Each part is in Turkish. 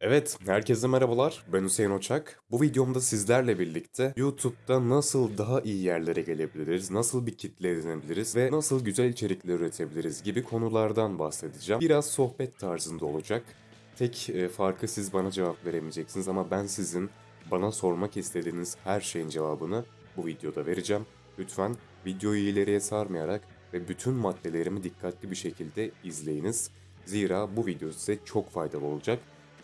Evet, herkese merhabalar. Ben Hüseyin Oçak. Bu videomda sizlerle birlikte YouTube'da nasıl daha iyi yerlere gelebiliriz, nasıl bir kitle edinebiliriz ve nasıl güzel içerikler üretebiliriz gibi konulardan bahsedeceğim. Biraz sohbet tarzında olacak. Tek e, farkı siz bana cevap veremeyeceksiniz ama ben sizin bana sormak istediğiniz her şeyin cevabını bu videoda vereceğim. Lütfen videoyu ileriye sarmayarak ve bütün maddelerimi dikkatli bir şekilde izleyiniz. Zira bu video size çok faydalı olacak.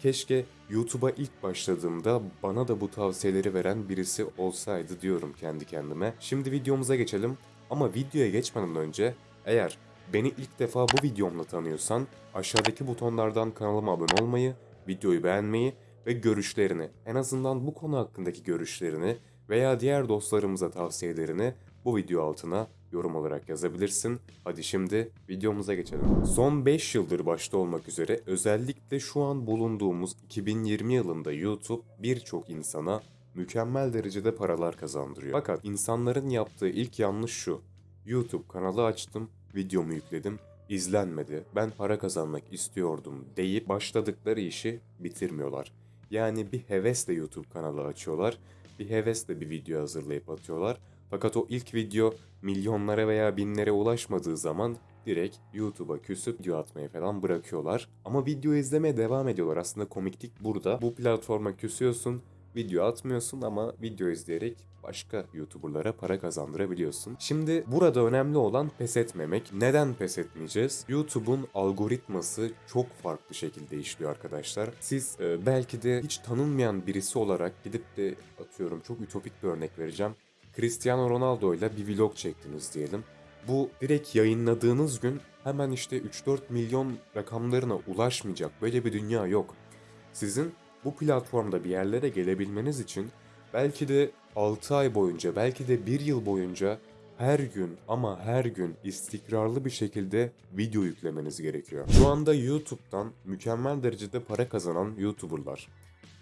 Keşke YouTube'a ilk başladığımda bana da bu tavsiyeleri veren birisi olsaydı diyorum kendi kendime. Şimdi videomuza geçelim ama videoya geçmeden önce eğer beni ilk defa bu videomla tanıyorsan aşağıdaki butonlardan kanalıma abone olmayı, videoyu beğenmeyi ve görüşlerini en azından bu konu hakkındaki görüşlerini veya diğer dostlarımıza tavsiyelerini bu video altına yorum olarak yazabilirsin. Hadi şimdi videomuza geçelim. Son 5 yıldır başta olmak üzere özellikle şu an bulunduğumuz 2020 yılında YouTube birçok insana mükemmel derecede paralar kazandırıyor. Fakat insanların yaptığı ilk yanlış şu. YouTube kanalı açtım, videomu yükledim, izlenmedi, ben para kazanmak istiyordum deyip başladıkları işi bitirmiyorlar. Yani bir hevesle YouTube kanalı açıyorlar, bir hevesle bir video hazırlayıp atıyorlar. Fakat o ilk video milyonlara veya binlere ulaşmadığı zaman direkt YouTube'a küsüp video atmayı falan bırakıyorlar. Ama video izlemeye devam ediyorlar. Aslında komiklik burada. Bu platforma küsüyorsun, video atmıyorsun ama video izleyerek başka YouTuber'lara para kazandırabiliyorsun. Şimdi burada önemli olan pes etmemek. Neden pes etmeyeceğiz? YouTube'un algoritması çok farklı şekilde işliyor arkadaşlar. Siz e, belki de hiç tanınmayan birisi olarak gidip de atıyorum çok ütopik bir örnek vereceğim. Cristiano Ronaldo ile bir vlog çektiniz diyelim. Bu direkt yayınladığınız gün hemen işte 3-4 milyon rakamlarına ulaşmayacak. Böyle bir dünya yok. Sizin bu platformda bir yerlere gelebilmeniz için belki de 6 ay boyunca, belki de 1 yıl boyunca her gün ama her gün istikrarlı bir şekilde video yüklemeniz gerekiyor. Şu anda YouTube'dan mükemmel derecede para kazanan YouTuber'lar.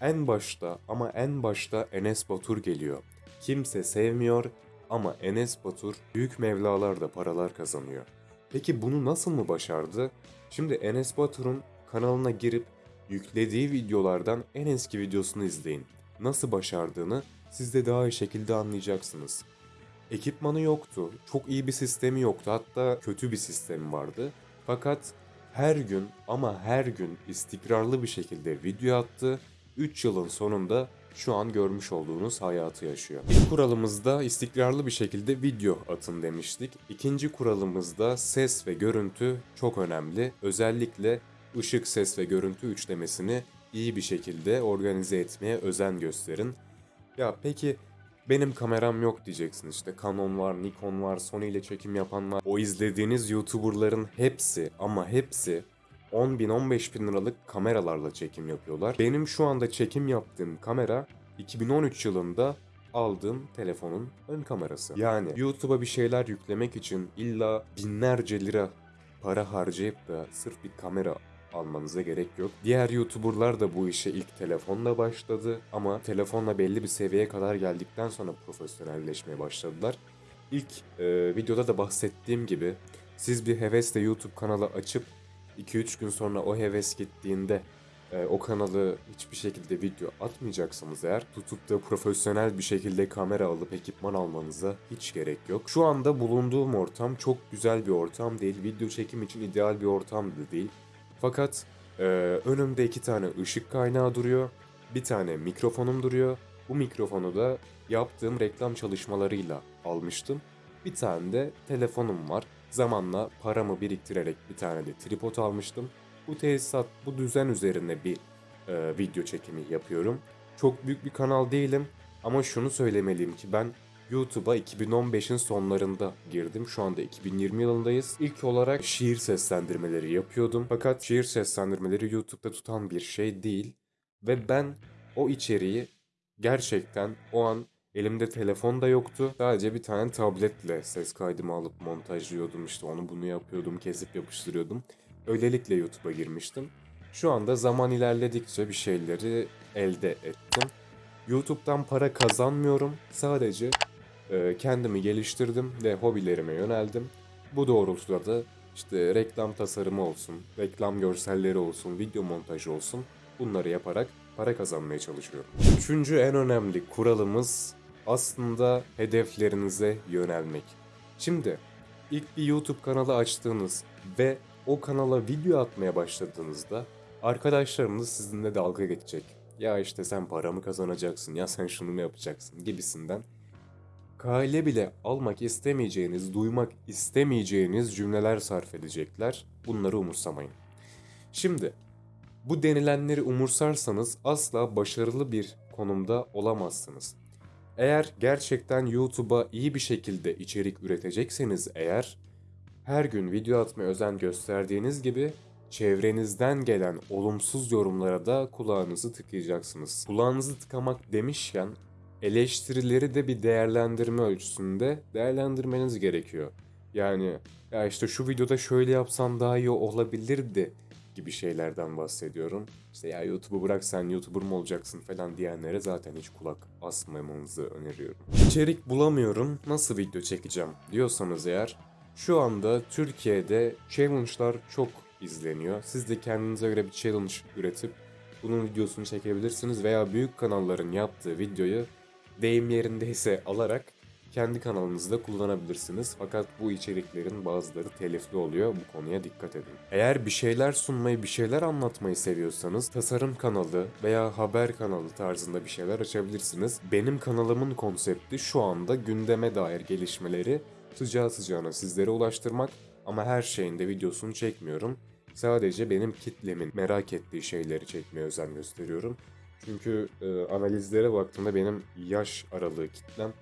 En başta ama en başta Enes Batur geliyor. Kimse sevmiyor ama Enes Batur büyük mevlalarda paralar kazanıyor. Peki bunu nasıl mı başardı? Şimdi Enes Batur'un kanalına girip yüklediği videolardan en eski videosunu izleyin. Nasıl başardığını siz de daha iyi şekilde anlayacaksınız. Ekipmanı yoktu, çok iyi bir sistemi yoktu hatta kötü bir sistemi vardı. Fakat her gün ama her gün istikrarlı bir şekilde video attı. 3 yılın sonunda şu an görmüş olduğunuz hayatı yaşıyor. İlk kuralımızda istikrarlı bir şekilde video atın demiştik. İkinci kuralımızda ses ve görüntü çok önemli. Özellikle ışık, ses ve görüntü üçlemesini iyi bir şekilde organize etmeye özen gösterin. Ya peki benim kameram yok diyeceksin işte Canon var, Nikon var, Sony ile çekim yapan var. O izlediğiniz YouTuber'ların hepsi ama hepsi 10 bin 15 bin liralık kameralarla çekim yapıyorlar. Benim şu anda çekim yaptığım kamera 2013 yılında aldığım telefonun ön kamerası. Yani YouTube'a bir şeyler yüklemek için illa binlerce lira para harcayıp da sırf bir kamera almanıza gerek yok. Diğer YouTuber'lar da bu işe ilk telefonla başladı ama telefonla belli bir seviyeye kadar geldikten sonra profesyonelleşmeye başladılar. İlk e, videoda da bahsettiğim gibi siz bir hevesle YouTube kanalı açıp 2-3 gün sonra o heves gittiğinde e, o kanalı hiçbir şekilde video atmayacaksınız eğer tutup da profesyonel bir şekilde kamera alıp ekipman almanıza hiç gerek yok. Şu anda bulunduğum ortam çok güzel bir ortam değil. Video çekim için ideal bir ortam da değil. Fakat e, önümde iki tane ışık kaynağı duruyor. Bir tane mikrofonum duruyor. Bu mikrofonu da yaptığım reklam çalışmalarıyla almıştım. Bir tane de telefonum var. Zamanla paramı biriktirerek bir tane de tripod almıştım. Bu tesisat, bu düzen üzerine bir e, video çekimi yapıyorum. Çok büyük bir kanal değilim ama şunu söylemeliyim ki ben YouTube'a 2015'in sonlarında girdim. Şu anda 2020 yılındayız. İlk olarak şiir seslendirmeleri yapıyordum. Fakat şiir seslendirmeleri YouTube'da tutan bir şey değil. Ve ben o içeriği gerçekten o an elimde telefon da yoktu. Sadece bir tane tabletle ses kaydımı alıp montajlıyordum. İşte onu bunu yapıyordum, kesip yapıştırıyordum. Öylelikle YouTube'a girmiştim. Şu anda zaman ilerledikçe bir şeyleri elde ettim. YouTube'dan para kazanmıyorum. Sadece kendimi geliştirdim ve hobilerime yöneldim. Bu doğrultuda da işte reklam tasarımı olsun, reklam görselleri olsun, video montajı olsun. bunları yaparak para kazanmaya çalışıyorum. Üçüncü en önemli kuralımız aslında hedeflerinize yönelmek. Şimdi ilk bir YouTube kanalı açtığınız ve o kanala video atmaya başladığınızda arkadaşlarınız sizinle dalga geçecek. Ya işte sen para mı kazanacaksın ya sen şunu mu yapacaksın gibisinden kale bile almak istemeyeceğiniz, duymak istemeyeceğiniz cümleler sarf edecekler. Bunları umursamayın. Şimdi bu denilenleri umursarsanız asla başarılı bir konumda olamazsınız. Eğer gerçekten YouTube'a iyi bir şekilde içerik üretecekseniz eğer her gün video atmaya özen gösterdiğiniz gibi çevrenizden gelen olumsuz yorumlara da kulağınızı tıkayacaksınız. Kulağınızı tıkamak demişken eleştirileri de bir değerlendirme ölçüsünde değerlendirmeniz gerekiyor. Yani ya işte şu videoda şöyle yapsan daha iyi olabilirdi gibi şeylerden bahsediyorum. İşte ya YouTube'u bırak sen YouTuber mı olacaksın falan diyenlere zaten hiç kulak asmamanızı öneriyorum. İçerik bulamıyorum nasıl video çekeceğim diyorsanız eğer şu anda Türkiye'de challenge'lar çok izleniyor. Siz de kendinize göre bir challenge üretip bunun videosunu çekebilirsiniz veya büyük kanalların yaptığı videoyu deyim yerindeyse alarak kendi kanalınızda kullanabilirsiniz. Fakat bu içeriklerin bazıları telifli oluyor. Bu konuya dikkat edin. Eğer bir şeyler sunmayı, bir şeyler anlatmayı seviyorsanız tasarım kanalı veya haber kanalı tarzında bir şeyler açabilirsiniz. Benim kanalımın konsepti şu anda gündeme dair gelişmeleri sıcağı sıcağına sizlere ulaştırmak ama her şeyin de videosunu çekmiyorum. Sadece benim kitlemin merak ettiği şeyleri çekmeye özen gösteriyorum. Çünkü e, analizlere baktığımda benim yaş aralığı kitlem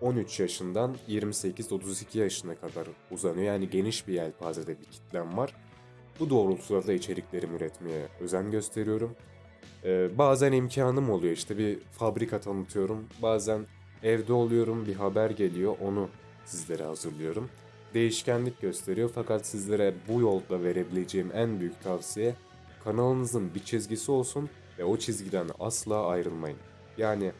13 yaşından 28-32 yaşına kadar uzanıyor. Yani geniş bir yelpazede bir kitlem var. Bu doğrultuda da içeriklerimi üretmeye özen gösteriyorum. Ee, bazen imkanım oluyor işte bir fabrika tanıtıyorum. Bazen evde oluyorum bir haber geliyor onu sizlere hazırlıyorum. Değişkenlik gösteriyor fakat sizlere bu yolda verebileceğim en büyük tavsiye kanalınızın bir çizgisi olsun ve o çizgiden asla ayrılmayın. Yani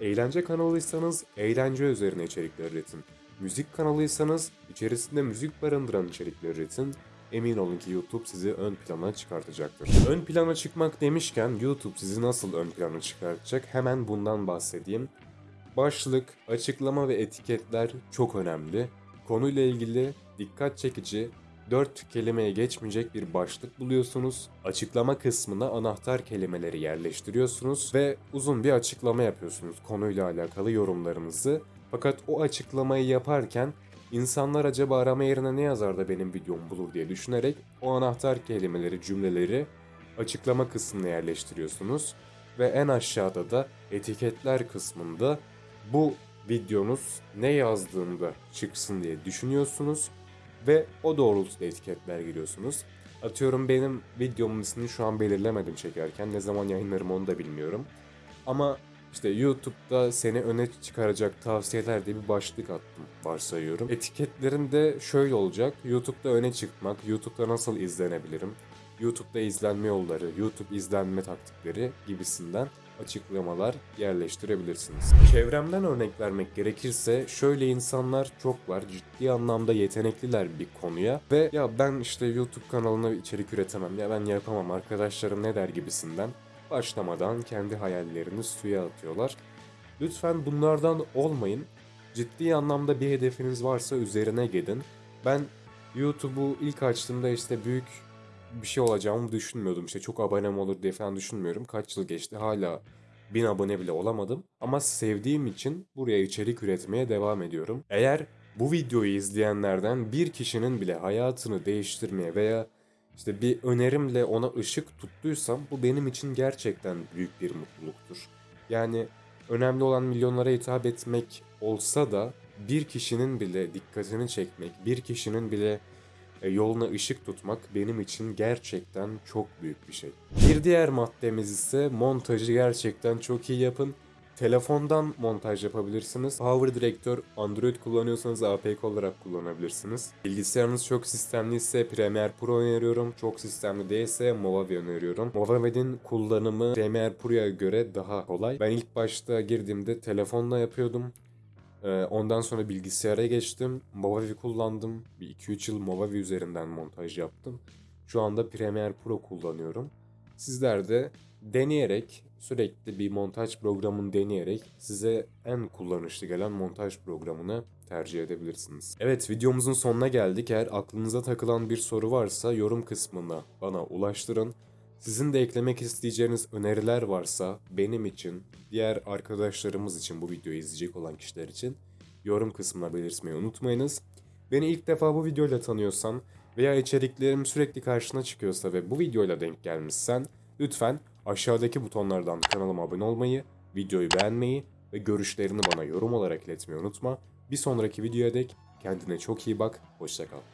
eğlence kanalıysanız eğlence üzerine içerikler üretin. Müzik kanalıysanız içerisinde müzik barındıran içerikler üretin. Emin olun ki YouTube sizi ön plana çıkartacaktır. Ön plana çıkmak demişken YouTube sizi nasıl ön plana çıkartacak hemen bundan bahsedeyim. Başlık, açıklama ve etiketler çok önemli. Konuyla ilgili dikkat çekici, 4 kelimeye geçmeyecek bir başlık buluyorsunuz. Açıklama kısmına anahtar kelimeleri yerleştiriyorsunuz ve uzun bir açıklama yapıyorsunuz konuyla alakalı yorumlarınızı. Fakat o açıklamayı yaparken insanlar acaba arama yerine ne yazar da benim videomu bulur diye düşünerek o anahtar kelimeleri, cümleleri açıklama kısmına yerleştiriyorsunuz. Ve en aşağıda da etiketler kısmında bu videonuz ne yazdığında çıksın diye düşünüyorsunuz ve o doğrultuda etiketler giriyorsunuz. Atıyorum benim videomun ismini şu an belirlemedim çekerken. Ne zaman yayınlarım onu da bilmiyorum. Ama işte YouTube'da seni öne çıkaracak tavsiyeler diye bir başlık attım varsayıyorum. Etiketlerim de şöyle olacak. YouTube'da öne çıkmak, YouTube'da nasıl izlenebilirim, YouTube'da izlenme yolları, YouTube izlenme taktikleri gibisinden açıklamalar yerleştirebilirsiniz. Çevremden örnek vermek gerekirse şöyle insanlar çok var. Ciddi anlamda yetenekliler bir konuya ve ya ben işte YouTube kanalına içerik üretemem ya ben yapamam arkadaşlarım ne der gibisinden başlamadan kendi hayallerini suya atıyorlar. Lütfen bunlardan olmayın. Ciddi anlamda bir hedefiniz varsa üzerine gidin. Ben YouTube'u ilk açtığımda işte büyük bir şey olacağımı düşünmüyordum. İşte çok abonem olur diye falan düşünmüyorum. Kaç yıl geçti hala bin abone bile olamadım. Ama sevdiğim için buraya içerik üretmeye devam ediyorum. Eğer bu videoyu izleyenlerden bir kişinin bile hayatını değiştirmeye veya işte bir önerimle ona ışık tuttuysam bu benim için gerçekten büyük bir mutluluktur. Yani önemli olan milyonlara hitap etmek olsa da bir kişinin bile dikkatini çekmek, bir kişinin bile yoluna ışık tutmak benim için gerçekten çok büyük bir şey. Bir diğer maddemiz ise montajı gerçekten çok iyi yapın. Telefondan montaj yapabilirsiniz. Power Director Android kullanıyorsanız APK olarak kullanabilirsiniz. Bilgisayarınız çok sistemli ise Premiere Pro öneriyorum. Çok sistemli değilse Movavi öneriyorum. Movavi'nin kullanımı Premiere Pro'ya göre daha kolay. Ben ilk başta girdiğimde telefonla yapıyordum. Ee, ondan sonra bilgisayara geçtim. Movavi kullandım. Bir 2-3 yıl Movavi üzerinden montaj yaptım. Şu anda Premiere Pro kullanıyorum. Sizler de deneyerek sürekli bir montaj programını deneyerek size en kullanışlı gelen montaj programını tercih edebilirsiniz. Evet videomuzun sonuna geldik. Eğer aklınıza takılan bir soru varsa yorum kısmına bana ulaştırın. Sizin de eklemek isteyeceğiniz öneriler varsa benim için, diğer arkadaşlarımız için bu videoyu izleyecek olan kişiler için yorum kısmına belirtmeyi unutmayınız. Beni ilk defa bu videoyla tanıyorsan veya içeriklerim sürekli karşına çıkıyorsa ve bu videoyla denk gelmişsen lütfen aşağıdaki butonlardan kanalıma abone olmayı, videoyu beğenmeyi ve görüşlerini bana yorum olarak iletmeyi unutma. Bir sonraki videoya dek kendine çok iyi bak, hoşça kal.